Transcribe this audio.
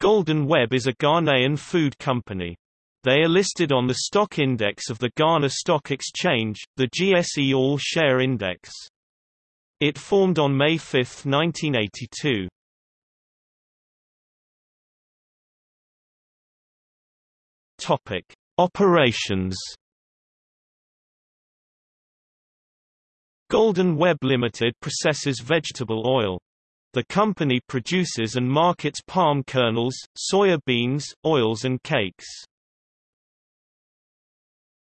Golden Web is a Ghanaian food company. They are listed on the stock index of the Ghana Stock Exchange, the GSE All Share Index. It formed on May 5, 1982. Topic: Operations. Golden Web Limited processes vegetable oil. The company produces and markets palm kernels, soya beans, oils and cakes.